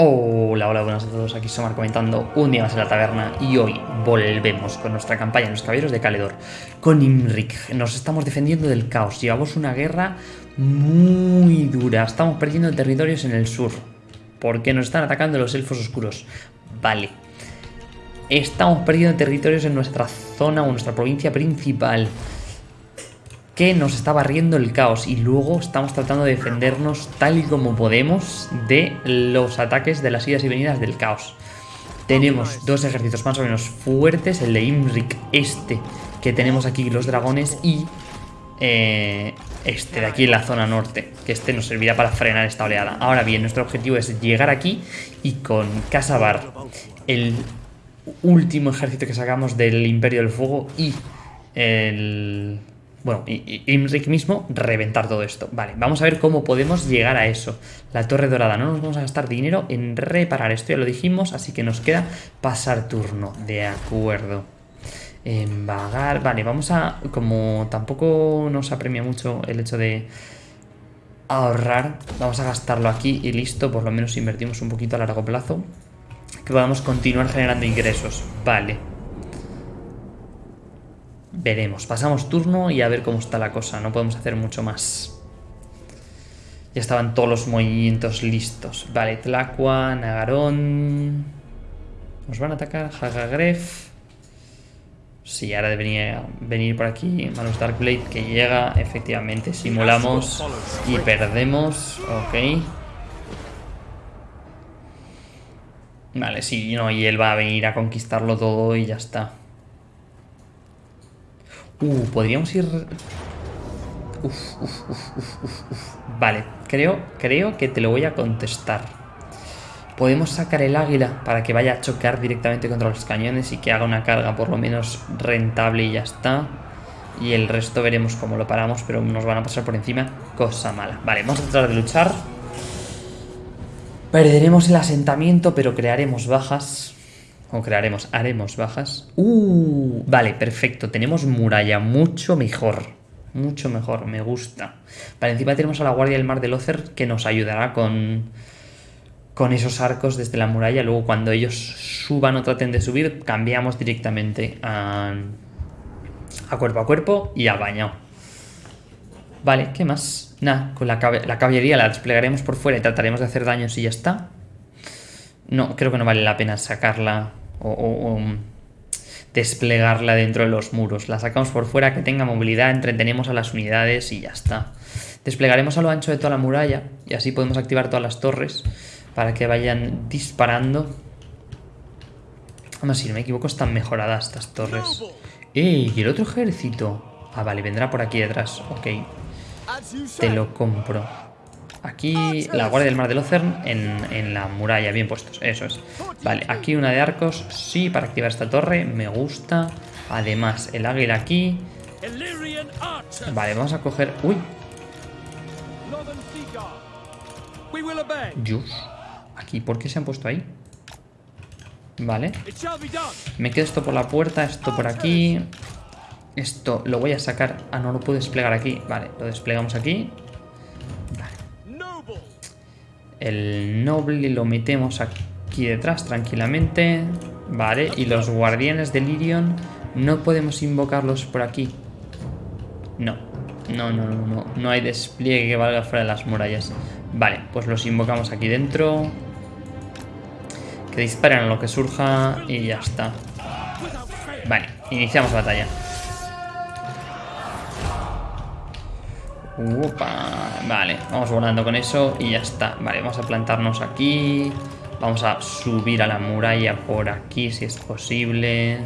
Hola, hola, buenas a todos, aquí Somar comentando un día más en la taberna y hoy volvemos con nuestra campaña Los Caballeros de Caledor con Imrik. Nos estamos defendiendo del caos, llevamos una guerra muy dura, estamos perdiendo territorios en el sur porque nos están atacando los elfos oscuros. Vale, estamos perdiendo territorios en nuestra zona o nuestra provincia principal que nos está barriendo el caos y luego estamos tratando de defendernos tal y como podemos de los ataques de las idas y venidas del caos. Tenemos dos ejércitos más o menos fuertes, el de Imrik este que tenemos aquí los dragones y eh, este de aquí en la zona norte, que este nos servirá para frenar esta oleada. Ahora bien, nuestro objetivo es llegar aquí y con Casabar, el último ejército que sacamos del Imperio del Fuego y el bueno, y, Imrik mismo reventar todo esto. Vale, vamos a ver cómo podemos llegar a eso. La torre dorada, no nos vamos a gastar dinero en reparar esto, ya lo dijimos, así que nos queda pasar turno. De acuerdo. En vagar, vale, vamos a... Como tampoco nos apremia mucho el hecho de ahorrar, vamos a gastarlo aquí y listo, por lo menos invertimos un poquito a largo plazo. Que podamos continuar generando ingresos. Vale. Veremos, pasamos turno y a ver cómo está la cosa, no podemos hacer mucho más. Ya estaban todos los movimientos listos. Vale, Tlacua, Nagarón... ¿Nos van a atacar? Hagagref... Sí, ahora debería venir por aquí Manus Darkblade que llega, efectivamente, simulamos y perdemos, ok. Vale, sí, no, y él va a venir a conquistarlo todo y ya está. Uh, podríamos ir... Uf, uf, uf, vale, creo, creo que te lo voy a contestar. Podemos sacar el águila para que vaya a chocar directamente contra los cañones y que haga una carga por lo menos rentable y ya está. Y el resto veremos cómo lo paramos, pero nos van a pasar por encima. Cosa mala. Vale, vamos a tratar de luchar. Perderemos el asentamiento, pero crearemos bajas. O crearemos, haremos bajas. Uh, vale, perfecto. Tenemos muralla, mucho mejor. Mucho mejor, me gusta. Vale, encima tenemos a la guardia del mar de Lothar que nos ayudará con, con esos arcos desde la muralla. Luego cuando ellos suban o traten de subir, cambiamos directamente a, a cuerpo a cuerpo y a baño. Vale, ¿qué más? Nada, con la, la caballería la desplegaremos por fuera y trataremos de hacer daños y ya está. No, creo que no vale la pena sacarla o, um, desplegarla dentro de los muros. La sacamos por fuera, que tenga movilidad, entretenemos a las unidades y ya está. Desplegaremos a lo ancho de toda la muralla y así podemos activar todas las torres para que vayan disparando. Además, si no me equivoco, están mejoradas estas torres. ¡Ey! ¿Y el otro ejército? Ah, vale, vendrá por aquí detrás. Ok. Te lo compro. Aquí la guardia del mar de Locern en, la muralla, bien puestos, eso es. Vale, aquí una de arcos, sí, para activar esta torre, me gusta. Además, el águila aquí. Vale, vamos a coger... ¡Uy! Yus. Aquí, ¿por qué se han puesto ahí? Vale. Me quedo esto por la puerta, esto por aquí. Esto lo voy a sacar... Ah, no lo puedo desplegar aquí. Vale, lo desplegamos aquí. El noble lo metemos aquí detrás tranquilamente. Vale, y los guardianes de Lirion no podemos invocarlos por aquí. No, no, no, no, no. No hay despliegue que valga fuera de las murallas. Vale, pues los invocamos aquí dentro. Que disparen lo que surja y ya está. Vale, iniciamos batalla. Vale, vamos volando con eso y ya está. Vale, vamos a plantarnos aquí. Vamos a subir a la muralla por aquí si es posible.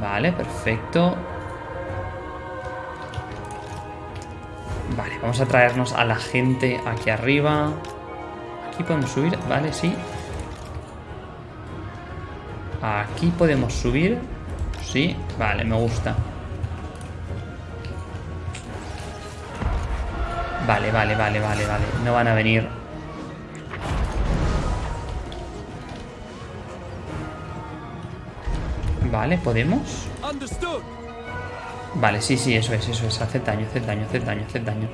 Vale, perfecto. Vale, vamos a traernos a la gente aquí arriba. Aquí podemos subir, vale, sí. Aquí podemos subir. Sí, vale, me gusta. Vale, vale, vale, vale, vale. No van a venir. Vale, ¿podemos? Vale, sí, sí, eso es, eso es. Hace daño, hace daño, hace daño, hace daño.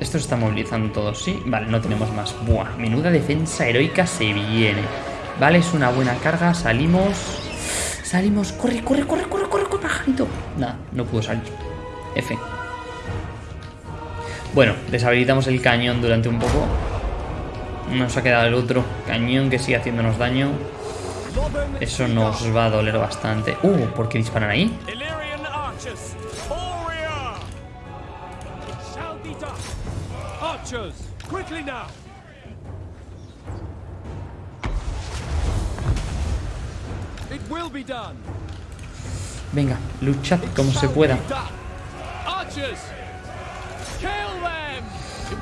Estos están movilizando todos, ¿sí? Vale, no tenemos más. Buah, menuda defensa heroica se viene. Vale, es una buena carga. Salimos. Salimos. Corre, corre, corre, corre, corre, corre, pajarito. Nada, no pudo salir. F. Bueno, deshabilitamos el cañón durante un poco. Nos ha quedado el otro cañón que sigue haciéndonos daño. Eso nos va a doler bastante. Uh, ¿por qué disparan ahí? Venga, luchad como se pueda.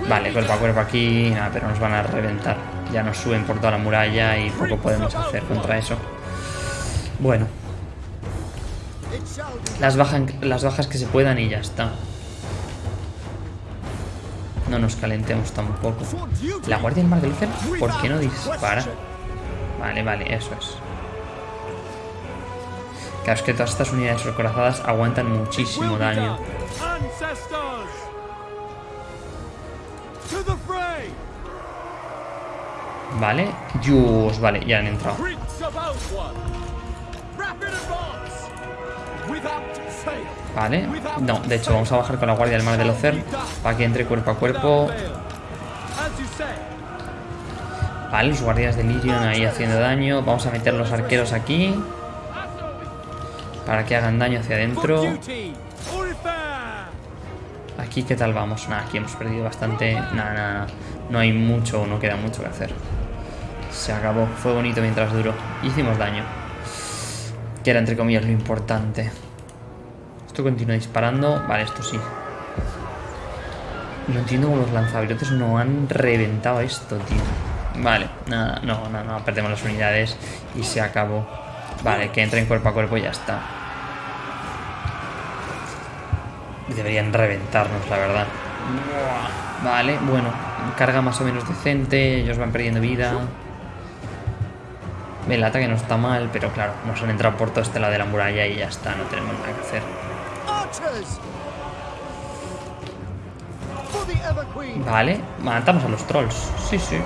Vale, cuerpo a cuerpo aquí, nada, pero nos van a reventar. Ya nos suben por toda la muralla y poco podemos hacer contra eso. Bueno. Las, las bajas que se puedan y ya está. No nos calentemos tampoco. La Guardia del Mar de Lucer, ¿por qué no dispara? Vale, vale, eso es. Claro, es que todas estas unidades recorazadas aguantan muchísimo daño. Vale, Dios, vale, ya han entrado. Vale, no, de hecho vamos a bajar con la guardia del mar del Ocer para que entre cuerpo a cuerpo. Vale, los guardias de Lirion ahí haciendo daño. Vamos a meter los arqueros aquí. Para que hagan daño hacia adentro. Aquí, ¿qué tal vamos? Nada, aquí hemos perdido bastante. Nada, nada, no hay mucho, no queda mucho que hacer. Se acabó, fue bonito mientras duró. Hicimos daño. Que era entre comillas lo importante. Esto continúa disparando. Vale, esto sí. No entiendo cómo los lanzavirotes no han reventado esto, tío. Vale, nada, no, no, no, perdemos las unidades y se acabó. Vale, que entren cuerpo a cuerpo y ya está. Deberían reventarnos, la verdad. Vale, bueno, carga más o menos decente, ellos van perdiendo vida. El ataque no está mal, pero claro, nos han entrado por todo este lado de la muralla y ya está, no tenemos nada que hacer. Vale, matamos a los trolls. Sí, sí.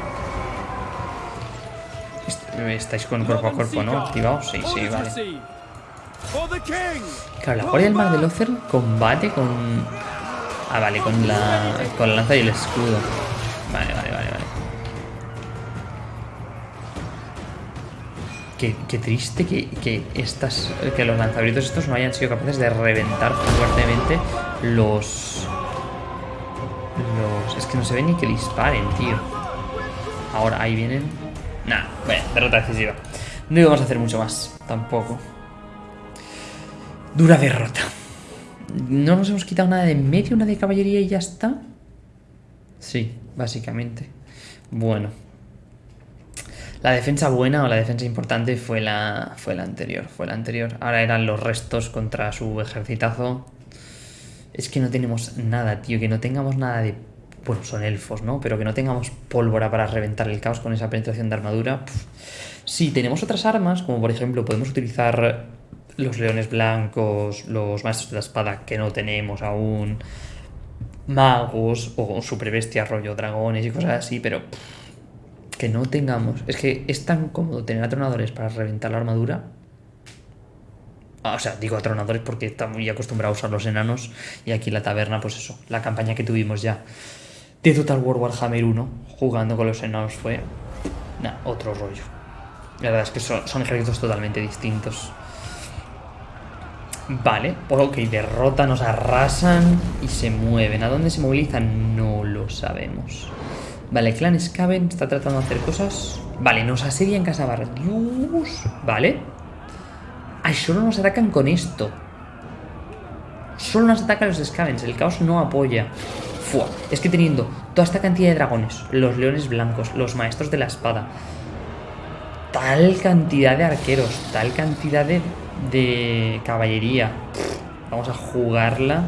Estáis con cuerpo a cuerpo, ¿no? Activados. Sí, sí, vale. Claro, la Guardia del Mar de Lothar combate con... Ah, vale, con la, con la lanza y el escudo. Qué, qué triste que, que, estas, que los lanzabritos estos no hayan sido capaces de reventar fuertemente los... Los... Es que no se ve ni que disparen, tío. Ahora, ahí vienen. Nah, bueno, derrota decisiva. No íbamos a hacer mucho más, tampoco. Dura derrota. No nos hemos quitado nada de medio, una de caballería y ya está. Sí, básicamente. Bueno, la defensa buena o la defensa importante fue la, fue la anterior. Fue la anterior. Ahora eran los restos contra su ejercitazo. Es que no tenemos nada, tío. Que no tengamos nada de... Bueno, son elfos, ¿no? Pero que no tengamos pólvora para reventar el caos con esa penetración de armadura. Sí, tenemos otras armas, como por ejemplo podemos utilizar los leones blancos, los maestros de la espada que no tenemos aún, magos o superbestia rollo dragones y cosas así, pero que no tengamos. Es que es tan cómodo tener atronadores para reventar la armadura. Ah, o sea, digo atronadores porque está muy acostumbrado a usar los enanos. Y aquí la taberna, pues eso, la campaña que tuvimos ya de Total War Warhammer 1, jugando con los enanos, fue. Otro rollo. La verdad es que son, son ejércitos totalmente distintos. Vale, ok, derrota, nos arrasan y se mueven. ¿A dónde se movilizan? No lo sabemos. Vale, Clan Skaven está tratando de hacer cosas. Vale, nos asedia en Casa Barra. Dios. Vale. Ay, solo nos atacan con esto. Solo nos atacan los Skavens. El caos no apoya. Fua. Es que teniendo toda esta cantidad de dragones, los leones blancos, los maestros de la espada, tal cantidad de arqueros, tal cantidad de, de caballería. Vamos a jugarla.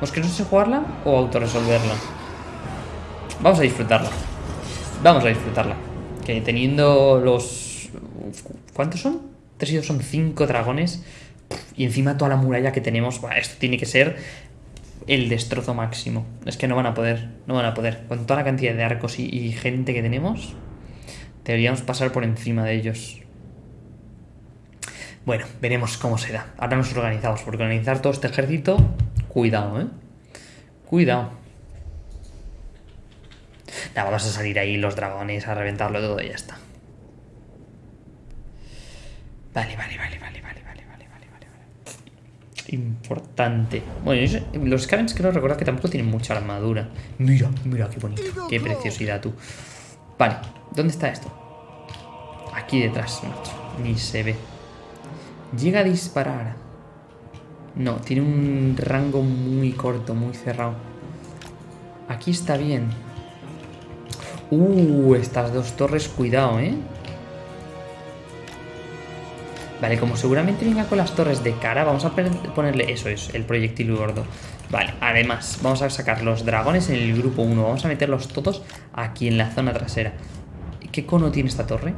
¿Os que no sé jugarla o autorresolverla? Vamos a disfrutarla. Vamos a disfrutarla. Que teniendo los... ¿Cuántos son? Tres y dos son cinco dragones. Y encima toda la muralla que tenemos. esto tiene que ser el destrozo máximo. Es que no van a poder, no van a poder. Con toda la cantidad de arcos y, y gente que tenemos, deberíamos pasar por encima de ellos. Bueno, veremos cómo se da. Ahora nos organizamos, porque organizar todo este ejército, cuidado, ¿eh? Cuidado. Nada, vamos a salir ahí los dragones a reventarlo todo y ya está. Vale, vale, vale, vale, vale, vale, vale, vale, vale. Importante. Bueno, los Scavens creo recordar que tampoco tienen mucha armadura. Mira, mira qué bonito. Qué preciosidad tú. Vale, ¿dónde está esto? Aquí detrás, macho. Ni se ve. Llega a disparar. No, tiene un rango muy corto, muy cerrado. Aquí está bien. Uh, estas dos torres, cuidado, ¿eh? Vale, como seguramente venga con las torres de cara, vamos a ponerle... Eso es, el proyectil gordo. Vale, además, vamos a sacar los dragones en el grupo 1. Vamos a meterlos todos aquí en la zona trasera. ¿Qué cono tiene esta torre?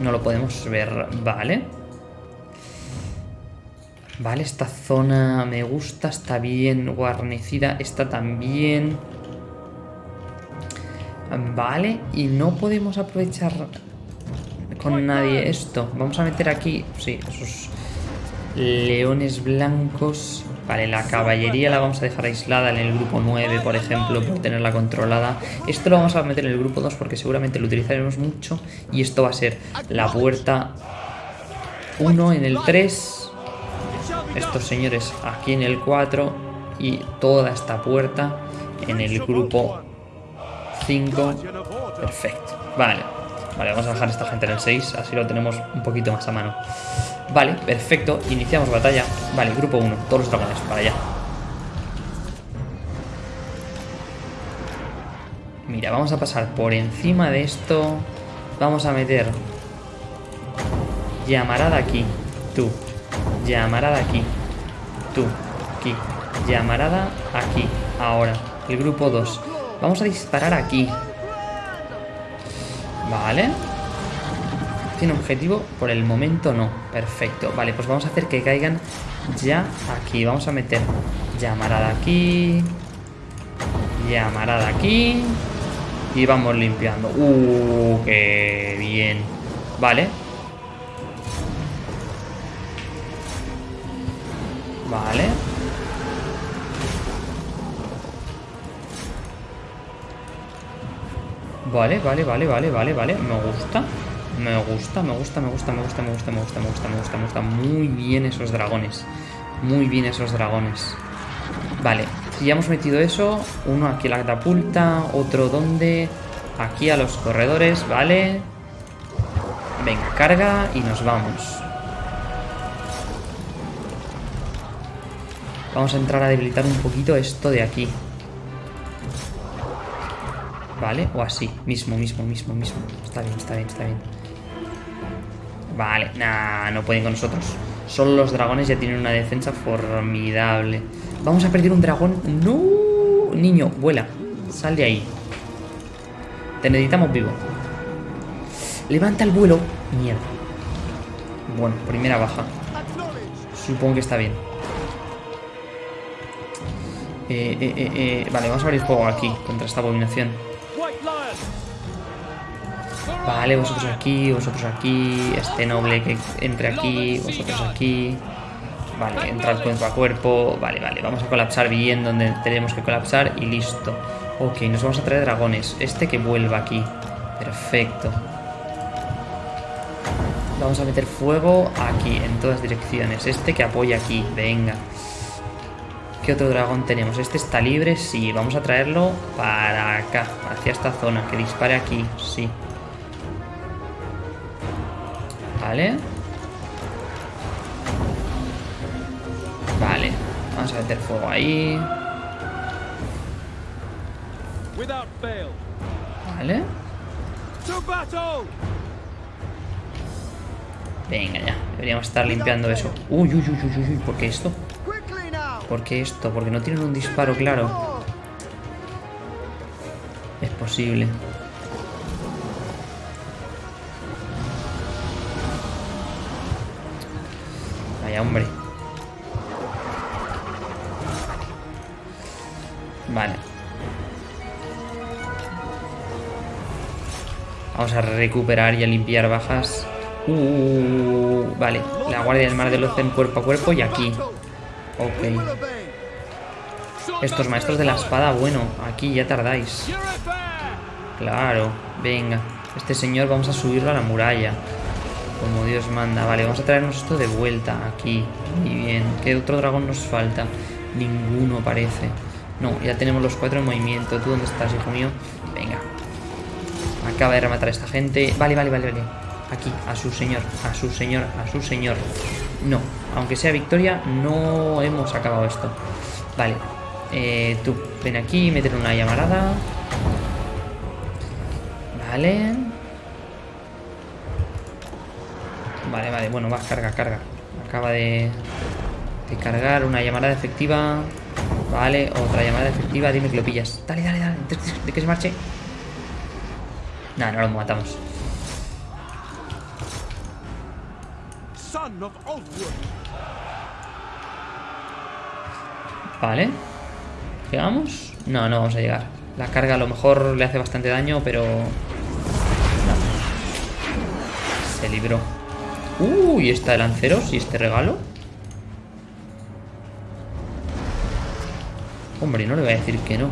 No lo podemos ver. Vale. Vale, esta zona me gusta, está bien guarnecida, está también... Vale, y no podemos aprovechar con nadie esto. Vamos a meter aquí, sí, esos leones blancos. Vale, la caballería la vamos a dejar aislada en el grupo 9, por ejemplo, por tenerla controlada. Esto lo vamos a meter en el grupo 2 porque seguramente lo utilizaremos mucho. Y esto va a ser la puerta 1 en el 3 estos señores aquí en el 4 y toda esta puerta en el grupo 5. Perfecto. Vale. Vale, vamos a dejar esta gente en el 6, así lo tenemos un poquito más a mano. Vale, perfecto. Iniciamos batalla. Vale, grupo 1, todos los dragones, para allá. Mira, vamos a pasar por encima de esto. Vamos a meter llamarada aquí. Tú, Llamarada aquí. Tú, aquí. Llamarada aquí. Ahora, el grupo 2. Vamos a disparar aquí. Vale. ¿Tiene objetivo? Por el momento no. Perfecto. Vale, pues vamos a hacer que caigan ya aquí. Vamos a meter llamarada aquí. Llamarada aquí. Y vamos limpiando. ¡Uh! ¡Qué bien! Vale, Vale. Vale, vale, vale, vale, vale, vale. Me gusta. Me gusta, me gusta, me gusta, me gusta, me gusta, me gusta, me gusta, me gusta, me gusta. Muy bien esos dragones. Muy bien esos dragones. Vale, ya hemos metido eso, uno aquí a la catapulta, otro donde, aquí a los corredores, vale. Venga, carga y nos vamos. Vamos a entrar a debilitar un poquito esto de aquí. Vale, o así. Mismo, mismo, mismo, mismo. Está bien, está bien, está bien. Vale, nah, no pueden con nosotros. Solo los dragones ya tienen una defensa formidable. Vamos a perder un dragón. ¡No! Niño, vuela. Sal de ahí. Te necesitamos vivo. Levanta el vuelo. Mierda. Bueno, primera baja. Supongo que está bien. Eh, eh, eh, vale, vamos a abrir fuego aquí contra esta abominación. Vale, vosotros aquí, vosotros aquí, este noble que entre aquí, vosotros aquí. Vale, entrar cuerpo a cuerpo. Vale, vale, vamos a colapsar bien donde tenemos que colapsar y listo. Ok, nos vamos a traer dragones. Este que vuelva aquí. Perfecto. Vamos a meter fuego aquí, en todas direcciones. Este que apoya aquí, venga. ¿Qué otro dragón tenemos? Este está libre, sí. Vamos a traerlo para acá, hacia esta zona. Que dispare aquí, sí. Vale. Vale. Vamos a meter fuego ahí. Vale. Venga ya, deberíamos estar limpiando eso. Uy, uy, uy, uy, uy, ¿por qué esto? ¿Por qué esto? Porque no tienen un disparo claro. Es posible. Vale. Vamos a recuperar y a limpiar bajas. Uh, uh, uh, uh. vale, la guardia del mar del Ozen cuerpo a cuerpo y aquí. Ok. Estos maestros de la espada, bueno, aquí ya tardáis. Claro, venga. Este señor vamos a subirlo a la muralla. Como Dios manda. Vale, vamos a traernos esto de vuelta aquí. Muy bien. ¿Qué otro dragón nos falta? Ninguno parece. No, ya tenemos los cuatro en movimiento. ¿Tú dónde estás, hijo mío? Venga. Acaba de rematar a esta gente. Vale, vale, vale, vale. Aquí, a su señor, a su señor, a su señor. No, aunque sea victoria, no hemos acabado esto. Vale. Eh, tú, ven aquí, meter una llamarada. Vale. Vale, vale, bueno, va, carga, carga. Acaba de, de cargar una llamada efectiva. Vale, otra llamada efectiva. Dime que lo pillas. Dale, dale, dale. De, que se marche. Nada, no lo matamos. Vale. ¿Llegamos? No, no vamos a llegar. La carga a lo mejor le hace bastante daño, pero... Se libró. Uy, está el lanceros y este regalo. Hombre, no le voy a decir que no.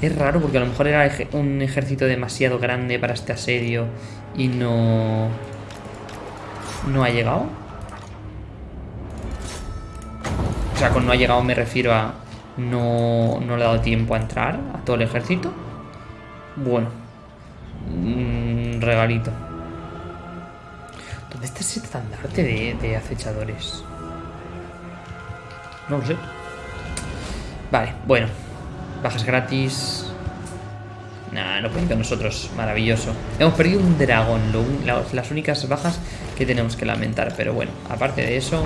Es raro porque a lo mejor era un ejército demasiado grande para este asedio y no... ¿No ha llegado? O sea, con no ha llegado me refiero a... No, no le ha dado tiempo a entrar a todo el ejército. Bueno. Un regalito. ¿Dónde está ese estandarte de acechadores? No lo sé. Vale, bueno. Bajas gratis. Nah, no pueden con nosotros. Maravilloso. Hemos perdido un dragón. las únicas bajas que tenemos que lamentar. Pero bueno, aparte de eso,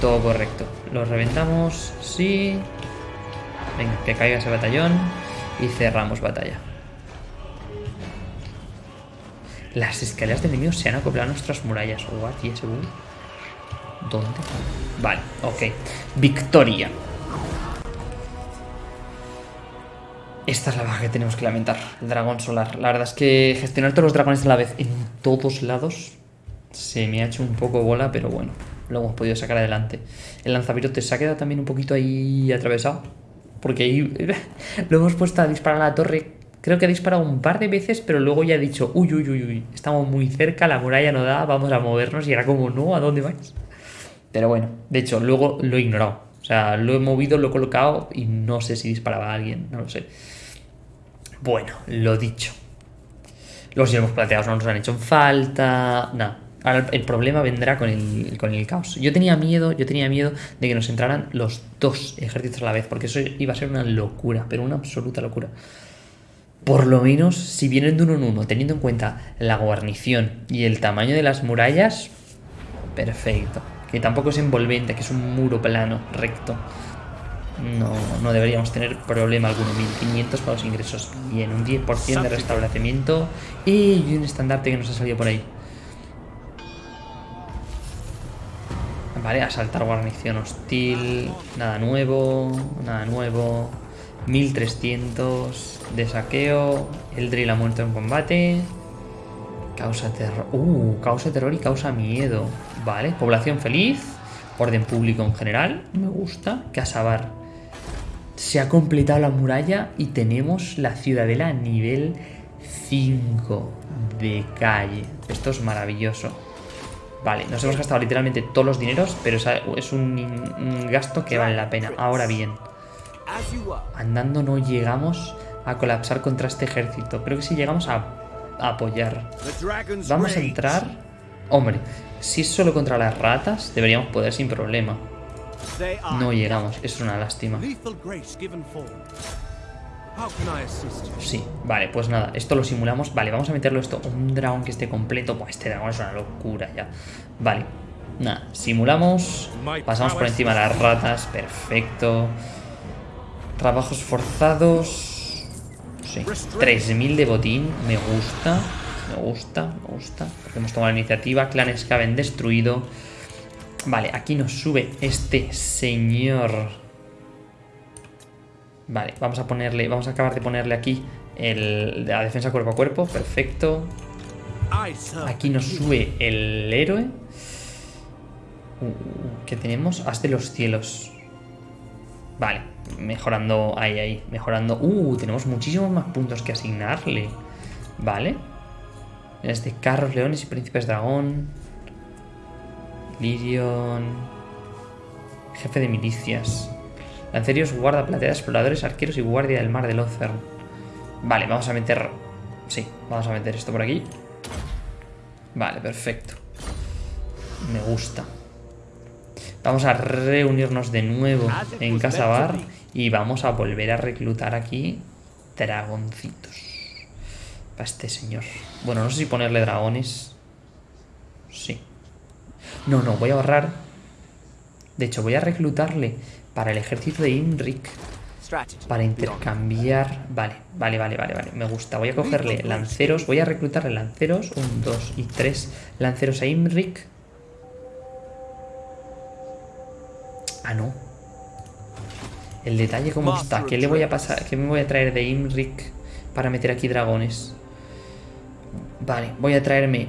todo correcto. Lo reventamos. Sí. Venga, que caiga ese batallón. Y cerramos batalla. Las escaleras de enemigos se han acoplado a nuestras murallas. What? ¿Y ese ¿Dónde? Vale, ok. Victoria. Esta es la baja que tenemos que lamentar. El dragón solar. La verdad es que gestionar todos los dragones a la vez en todos lados se me ha hecho un poco bola, pero bueno, lo hemos podido sacar adelante. El lanzavirote se ha quedado también un poquito ahí atravesado. Porque ahí lo hemos puesto a disparar a la torre Creo que ha disparado un par de veces, pero luego ya ha dicho, uy, uy, uy, uy, estamos muy cerca, la muralla no da, vamos a movernos. Y era como, no, ¿a dónde vais? Pero bueno, de hecho, luego lo he ignorado. O sea, lo he movido, lo he colocado y no sé si disparaba a alguien, no lo sé. Bueno, lo dicho. Los hemos plateados no nos han hecho falta. Nada. Ahora el problema vendrá con el, con el caos. Yo tenía miedo, yo tenía miedo de que nos entraran los dos ejércitos a la vez, porque eso iba a ser una locura, pero una absoluta locura por lo menos si vienen de uno en uno, teniendo en cuenta la guarnición y el tamaño de las murallas, perfecto. Que tampoco es envolvente, que es un muro plano, recto. No, no deberíamos tener problema alguno. 1500 para los ingresos. Bien, un 10% de restablecimiento y un estandarte que nos ha salido por ahí. Vale, asaltar guarnición hostil. Nada nuevo, nada nuevo. 1300 de saqueo. El drill ha muerto en combate. Causa terror. Uh, causa terror y causa miedo. Vale, población feliz. Orden público en general. Me gusta. Casabar. Se ha completado la muralla y tenemos la ciudadela a nivel 5 de calle. Esto es maravilloso. Vale, nos hemos gastado literalmente todos los dineros, pero es un gasto que vale la pena. Ahora bien, Andando no llegamos a colapsar contra este ejército. Creo que si llegamos a, apoyar. Vamos a entrar... Hombre, si es solo contra las ratas, deberíamos poder sin problema. No llegamos, es una lástima. Sí, vale, pues nada, esto lo simulamos. Vale, vamos a meterlo esto. Un dragón que esté completo. Pues este dragón es una locura ya. Vale, nada, simulamos. Pasamos por encima de las ratas. Perfecto. Trabajos forzados. Sí. 3.000 de botín. Me gusta. Me gusta, me gusta. Porque hemos tomado la iniciativa. Clanes que habían destruido. Vale, aquí nos sube este señor. Vale, vamos a ponerle, vamos a acabar de ponerle aquí el, la defensa cuerpo a cuerpo, perfecto. Aquí nos sube el héroe. Uh, ¿Qué tenemos? Haz de los cielos. Vale, mejorando ahí, ahí, mejorando. Uh, tenemos muchísimos más puntos que asignarle. Vale. Este carros, leones y príncipes dragón. Lirion. Jefe de milicias. Lancerios, guarda plateada, exploradores, arqueros y guardia del mar de Lothern. Vale, vamos a meter... Sí, vamos a meter esto por aquí. Vale, perfecto. Me gusta. Vamos a reunirnos de nuevo en Casa Bar y vamos a volver a reclutar aquí dragoncitos. Para este señor. Bueno, no sé si ponerle dragones. Sí. No, no, voy a ahorrar. De hecho, voy a reclutarle para el ejército de Imrik. Para intercambiar... Vale, vale, vale, vale, vale. Me gusta. Voy a cogerle lanceros. Voy a reclutarle lanceros. Un, dos y tres lanceros a Imrik. Ah, no. El detalle cómo está. ¿Qué le voy a pasar? ¿Qué me voy a traer de Imrik para meter aquí dragones? Vale, voy a traerme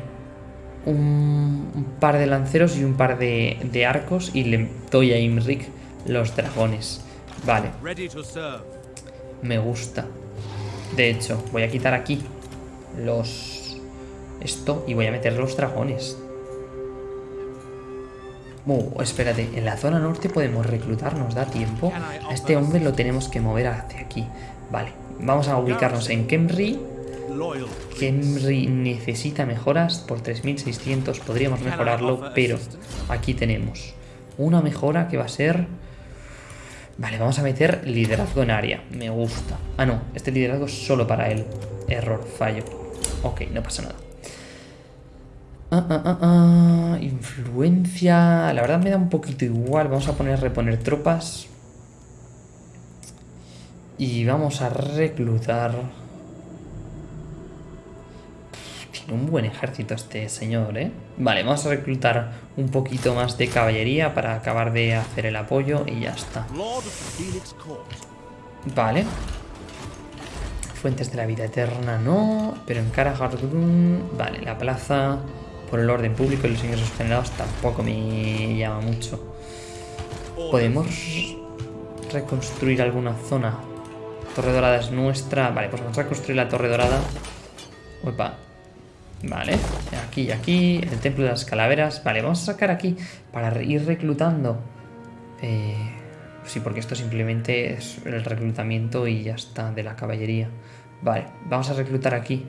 un, par de lanceros y un par de, de arcos y le doy a Imrik los dragones. Vale. Me gusta. De hecho, voy a quitar aquí los... Esto y voy a meter los dragones. Oh, espérate, en la zona norte podemos reclutar, nos da tiempo. A este hombre lo tenemos que mover hacia aquí. Vale, vamos a ubicarnos en Kemri. Kemri necesita mejoras por 3600, podríamos mejorarlo, pero aquí tenemos una mejora que va a ser Vale, vamos a meter liderazgo en área. Me gusta. Ah, no. Este liderazgo es solo para él. Error, fallo. Ok, no pasa nada. Ah, ah, ah, ah, influencia... La verdad me da un poquito igual. Vamos a poner reponer tropas. Y vamos a reclutar... un buen ejército este señor, ¿eh? Vale, vamos a reclutar un poquito más de caballería para acabar de hacer el apoyo y ya está. Vale. Fuentes de la vida eterna no, pero en Cara Vale, la plaza por el orden público y los ingresos generados tampoco me llama mucho. ¿Podemos reconstruir alguna zona? Torre Dorada es nuestra. Vale, pues vamos a reconstruir la Torre Dorada. Opa, Vale, aquí y aquí, el templo de las calaveras. Vale, vamos a sacar aquí para ir reclutando. Eh, sí, porque esto simplemente es el reclutamiento y ya está, de la caballería. Vale, vamos a reclutar aquí.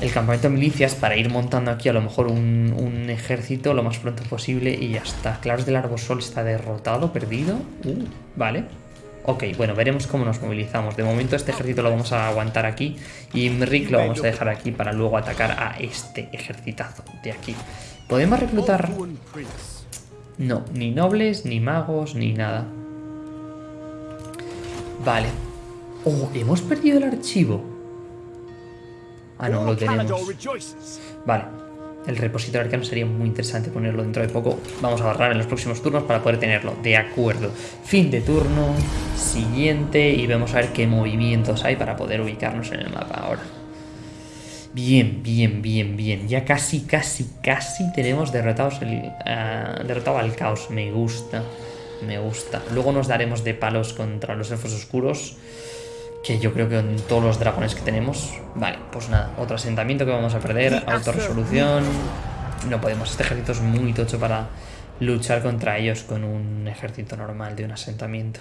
El campamento de milicias para ir montando aquí a lo mejor un, un, ejército lo más pronto posible y ya está. Claros del Arbosol está derrotado, perdido. Uh, vale. Ok, bueno, veremos cómo nos movilizamos. De momento este ejército lo vamos a aguantar aquí y Rick lo vamos a dejar aquí para luego atacar a este ejercitazo de aquí. ¿Podemos reclutar...? No, ni nobles, ni magos, ni nada. Vale. Oh, hemos perdido el archivo. Ah, no, lo tenemos. Vale, el repositorio arcano sería muy interesante ponerlo dentro de poco. Vamos a agarrar en los próximos turnos para poder tenerlo. De acuerdo. Fin de turno. Siguiente. Y vamos a ver qué movimientos hay para poder ubicarnos en el mapa ahora. Bien, bien, bien, bien. Ya casi, casi, casi tenemos derrotados ah, derrotado al caos. Me gusta. Me gusta. Luego nos daremos de palos contra los elfos oscuros. Que yo creo que en todos los dragones que tenemos... Vale, pues nada, otro asentamiento que vamos a perder, autorresolución... No podemos, este ejército es muy tocho para luchar contra ellos con un ejército normal de un asentamiento.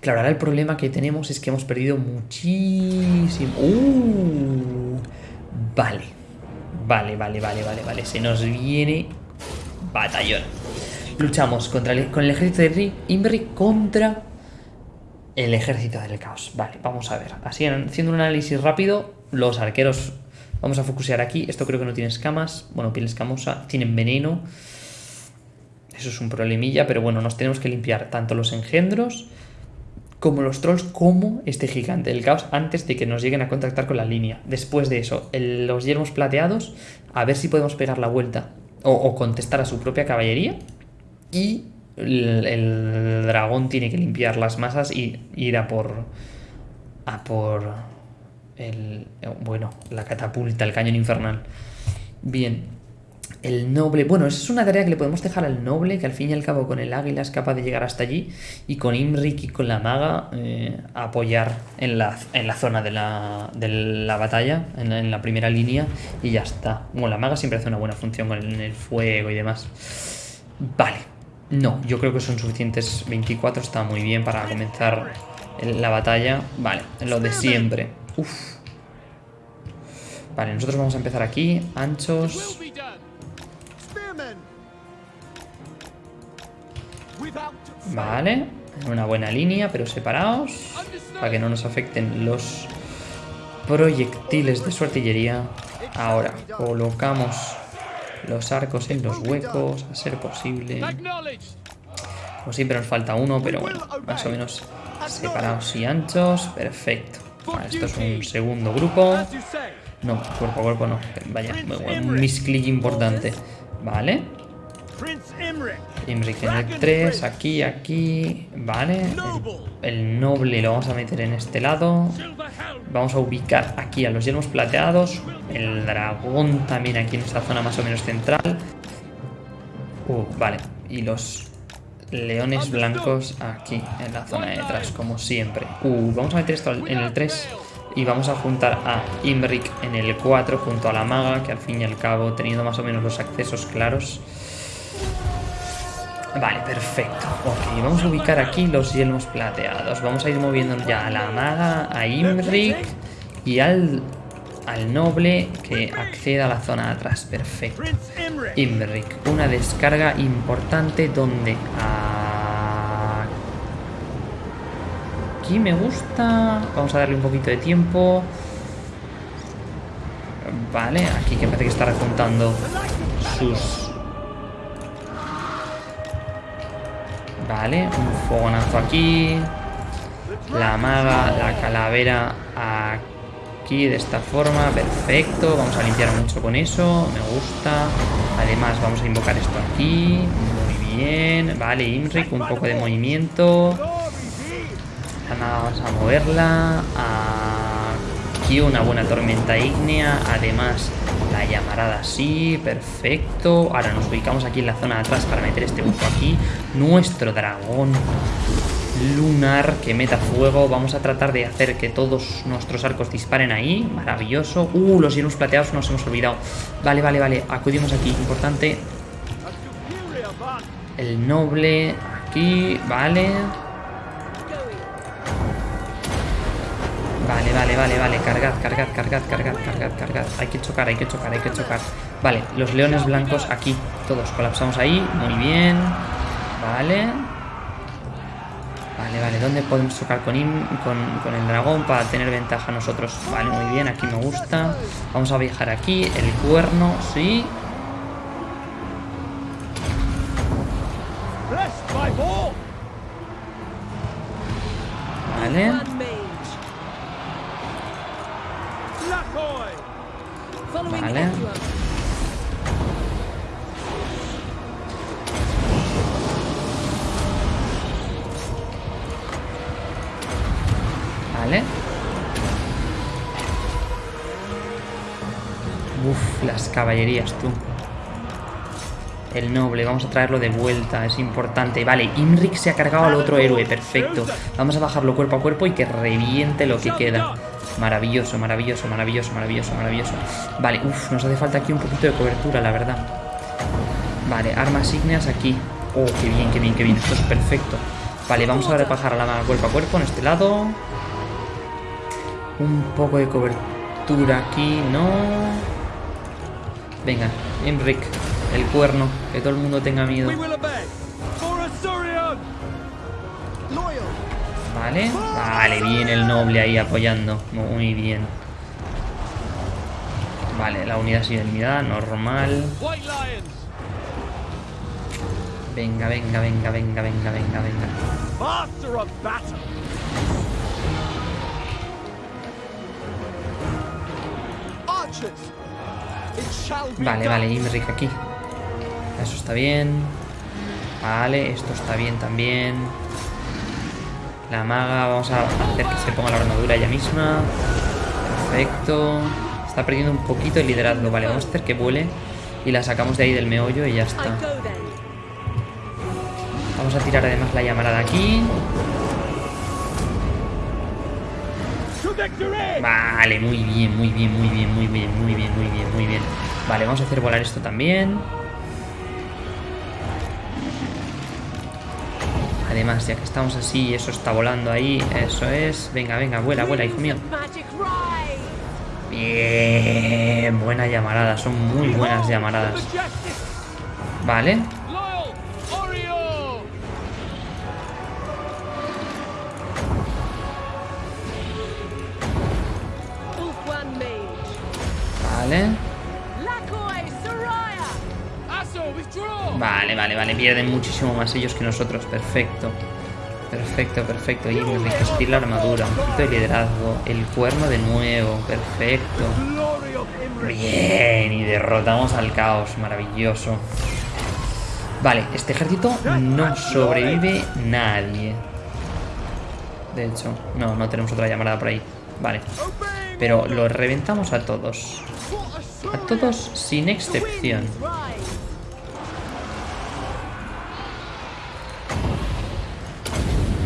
Claro, ahora el problema que tenemos es que hemos perdido muchísimo... ¡Uh! Vale, vale, vale, vale, vale, vale. Se nos viene batallón. Luchamos contra con el ejército de Imri contra el ejército del caos. Vale, vamos a ver. Así, haciendo un análisis rápido, los arqueros... Vamos a focusear aquí. Esto creo que no tiene escamas. Bueno, piel escamosa. Tienen veneno. Eso es un problemilla, pero bueno, nos tenemos que limpiar tanto los engendros como los trolls, como este gigante del caos, antes de que nos lleguen a contactar con la línea. Después de eso, los yermos plateados, a ver si podemos pegar la vuelta o, o contestar a su propia caballería. Y el, dragón tiene que limpiar las masas y ir a por... A por... El, bueno, la catapulta, el cañón infernal. Bien, el noble, bueno, esa es una tarea que le podemos dejar al noble, que al fin y al cabo con el águila es capaz de llegar hasta allí, y con Imrik y con la maga eh, apoyar en la, en la zona de la, de la batalla, en la, primera línea, y ya está. Bueno, la maga siempre hace una buena función con el fuego y demás. Vale, no, yo creo que son suficientes 24, está muy bien para comenzar la batalla. Vale, lo de siempre. Uf. Vale, nosotros vamos a empezar aquí, anchos... Vale, en una buena línea, pero separados. Para que no nos afecten los proyectiles de su artillería. Ahora, colocamos los arcos en los huecos, a ser posible. Como siempre nos falta uno, pero bueno, más o menos separados y anchos. Perfecto. esto es un segundo grupo. No, cuerpo a cuerpo no. Vaya, un misclick importante. Vale. Imric en el 3, aquí, aquí, vale. El, noble lo vamos a meter en este lado. Vamos a ubicar aquí a los yelmos plateados. El dragón también aquí en esta zona más o menos central. Uh, vale. Y los leones blancos aquí en la zona de detrás, como siempre. Uh, vamos a meter esto en el 3 y vamos a juntar a Imric en el 4 junto a la maga, que al fin y al cabo, teniendo más o menos los accesos claros, Vale, perfecto. Ok, vamos a ubicar aquí los yelmos plateados. Vamos a ir moviendo ya a la maga, a Imric y al, al noble que acceda a la zona de atrás. Perfecto. Imric, una descarga importante donde... Aquí me gusta. Vamos a darle un poquito de tiempo. Vale, aquí que parece que está rejuntando sus Vale, un fogonazo aquí. La maga, la calavera aquí de esta forma. Perfecto. Vamos a limpiar mucho con eso. Me gusta. Además, vamos a invocar esto aquí. Muy bien. Vale, Imric, un poco de movimiento. Vamos a moverla. Aquí una buena tormenta ígnea. Además, la llamarada así, perfecto. Ahora nos ubicamos aquí en la zona de atrás para meter este buco aquí. Nuestro dragón lunar que meta fuego. Vamos a tratar de hacer que todos nuestros arcos disparen ahí. Maravilloso. Uh, los hielos plateados nos hemos olvidado. Vale, vale, vale. Acudimos aquí. Importante. El noble. Aquí. Vale. Vale, vale, vale, vale. Cargad, cargad, cargad, cargad, cargad, cargad. Hay que chocar, hay que chocar, hay que chocar. Vale, los leones blancos aquí. Todos colapsamos ahí. Muy bien. Vale. Vale, vale. ¿Dónde podemos chocar con, con, el dragón para tener ventaja nosotros? Vale, muy bien. Aquí me gusta. Vamos a viajar aquí. El cuerno, sí. Vale. Vale. Uf, las caballerías, tú. El noble, vamos a traerlo de vuelta, es importante. Vale, Imric se ha cargado al otro héroe, perfecto. Vamos a bajarlo cuerpo a cuerpo y que reviente lo que queda. Maravilloso, maravilloso, maravilloso, maravilloso, maravilloso. Vale, uff, nos hace falta aquí un poquito de cobertura, la verdad. Vale, armas ígneas aquí. Oh, qué bien, qué bien, qué bien. Esto es perfecto. Vale, vamos a repajar a la mano cuerpo a cuerpo en este lado. Un poco de cobertura aquí, ¿no? Venga, Enric, el cuerno. Que todo el mundo tenga miedo. Vale, vale, bien el noble ahí apoyando. Muy bien. Vale, la unidad sin unidad, normal. Venga, venga, venga, venga, venga, venga, venga. Vale, vale, Imric aquí. Eso está bien. Vale, esto está bien también. La maga, vamos a hacer que se ponga la armadura ella misma. Perfecto. Está perdiendo un poquito el liderazgo. Vale, vamos a hacer que vuele y la sacamos de ahí del meollo y ya está. Vamos a tirar además la llamarada aquí. Vale, muy bien, muy bien, muy bien, muy bien, muy bien, muy bien, muy bien. Vale, vamos a hacer volar esto también. Además, ya que estamos así, eso está volando ahí, eso es. Venga, venga, vuela, vuela, hijo mío. Bien, buena llamarada, son muy buenas llamaradas. Vale. Vale. Vale, vale. Pierden muchísimo más ellos que nosotros. Perfecto. Perfecto, perfecto. Y me la armadura. Un poquito de liderazgo. El cuerno de nuevo. Perfecto. Bien. Y derrotamos al caos. Maravilloso. Vale, este ejército no sobrevive nadie. De hecho, no, no tenemos otra llamarada por ahí. Vale. Pero lo reventamos a todos. A todos sin excepción.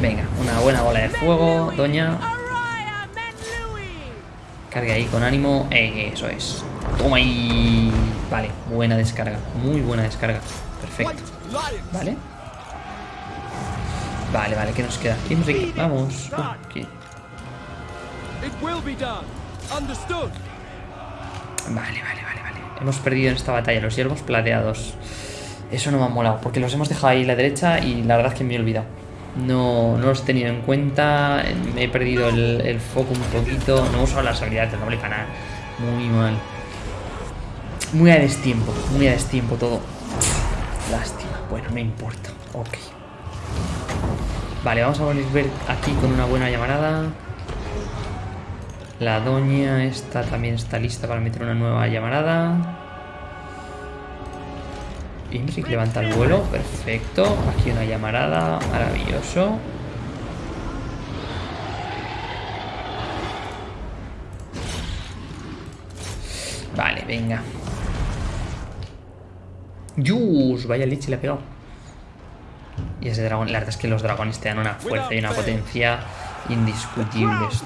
Venga, una buena bola de fuego, doña. Cargue ahí con ánimo. Eh, eso es. Toma ahí. Vale, buena descarga. Muy buena descarga. Perfecto. Vale. Vale, vale, ¿qué nos queda? Vamos. Vale, vale, vale, vale. Hemos perdido en esta batalla los hierbos plateados. Eso no me ha molado, porque los hemos dejado ahí a la derecha y la verdad es que me he olvidado. No, no los he tenido en cuenta, me he perdido el, foco un poquito, no he usado las habilidades del noble canal. Muy mal. Muy a destiempo, muy a destiempo todo. Lástima, bueno, no importa. Ok. Vale, vamos a volver aquí con una buena llamarada. La doña esta también está lista para meter una nueva llamarada. Imric levanta el vuelo, perfecto. Aquí una llamarada, maravilloso. Vale, venga. ¡Yus! Vaya leche le ha pegado. Y ese dragón, la verdad es que los dragones te dan una fuerza y una potencia indiscutibles.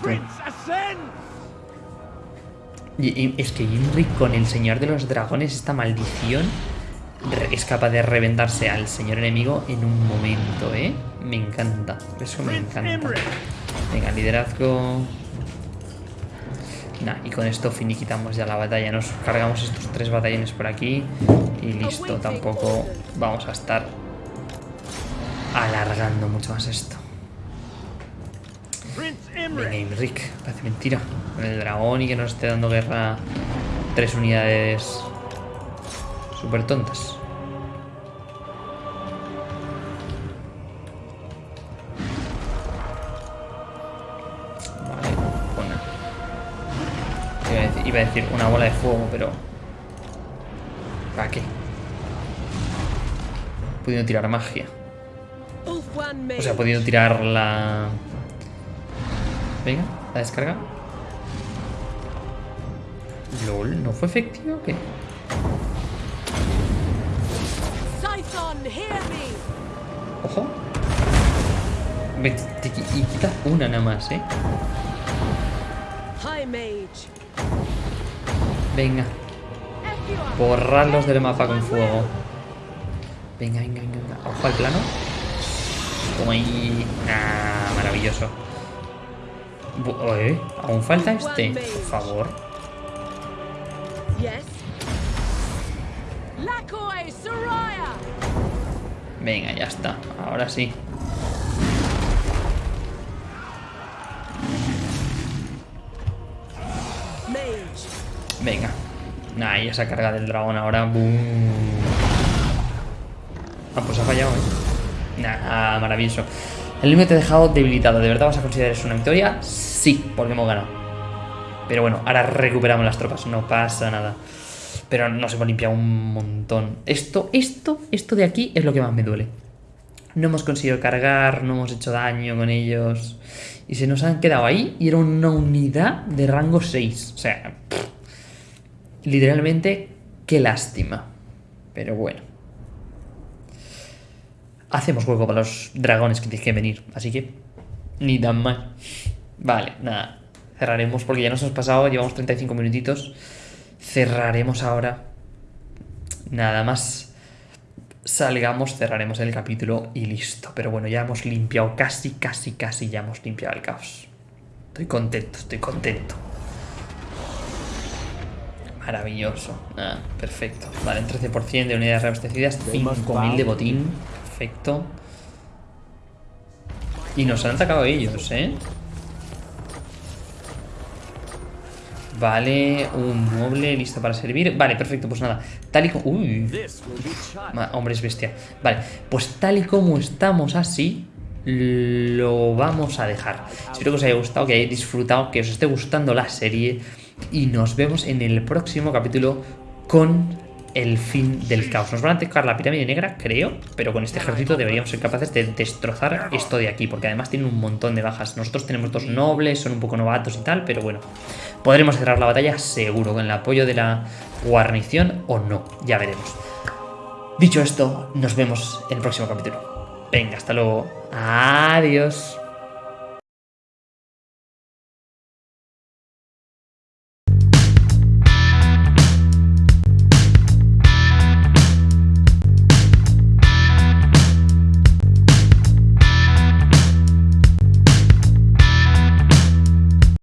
Y, es que Imric con el Señor de los Dragones, esta maldición, es capaz de reventarse al señor enemigo en un momento, ¿eh? Me encanta, eso me encanta. Venga, liderazgo. Nah, y con esto finiquitamos ya la batalla. Nos cargamos estos tres batallones por aquí y listo. Tampoco vamos a estar alargando mucho más esto. Venga, Imric, parece mentira. Con el dragón y que nos esté dando guerra tres unidades súper tontas. Vale, bueno. Iba a, decir, iba a decir una bola de fuego, pero... ¿Para qué? Podido tirar magia. O sea, podido tirar la... Venga, la descarga. LOL, ¿no fue efectivo o qué? Ojo. y quita una nada más, ¿eh? Venga. Borrarlos del mapa con fuego. Venga, venga, venga. Ojo al plano. Como ahí. Ah, maravilloso. ¿Eh? ¿Aún falta este? Por favor. Venga, ya está. Ahora sí. Venga. Nah, y esa carga del dragón ahora. Ah, pues ha fallado, ¿eh? Nah, maravilloso. El límite te ha dejado debilitado. ¿De verdad vas a considerar eso una victoria? Sí, porque hemos ganado. Pero bueno, ahora recuperamos las tropas. No pasa nada. Pero nos hemos limpiado un montón. Esto, esto, esto de aquí es lo que más me duele. No hemos conseguido cargar, no hemos hecho daño con ellos. Y se nos han quedado ahí y era una unidad de rango 6. O sea, literalmente, qué lástima. Pero bueno. Hacemos hueco para los dragones que tienen que venir. Así que, ni tan mal. Vale, nada. Cerraremos porque ya nos hemos pasado, llevamos 35 minutitos. Cerraremos ahora. Nada más salgamos, cerraremos el capítulo y listo. Pero bueno, ya hemos limpiado, casi, casi, casi ya hemos limpiado el caos. Estoy contento, estoy contento. Maravilloso. Ah, perfecto. Vale, un 13% de unidades reabastecidas, 5.000 de botín. Perfecto. Y nos han atacado ellos, ¿eh? Vale, un mueble listo para servir. Vale, perfecto, pues nada. Tal y como... Uy. Hombre, es bestia. Vale, pues tal y como estamos así, lo vamos a dejar. Espero que os haya gustado, que hayáis disfrutado, que os esté gustando la serie. Y nos vemos en el próximo capítulo con el fin del caos. Nos van a atacar la pirámide negra, creo, pero con este ejército deberíamos ser capaces de destrozar esto de aquí, porque además tiene un montón de bajas. Nosotros tenemos dos nobles, son un poco novatos y tal, pero bueno, podremos cerrar la batalla seguro, con el apoyo de la guarnición o no, ya veremos. Dicho esto, nos vemos en el próximo capítulo. Venga, hasta luego. Adiós.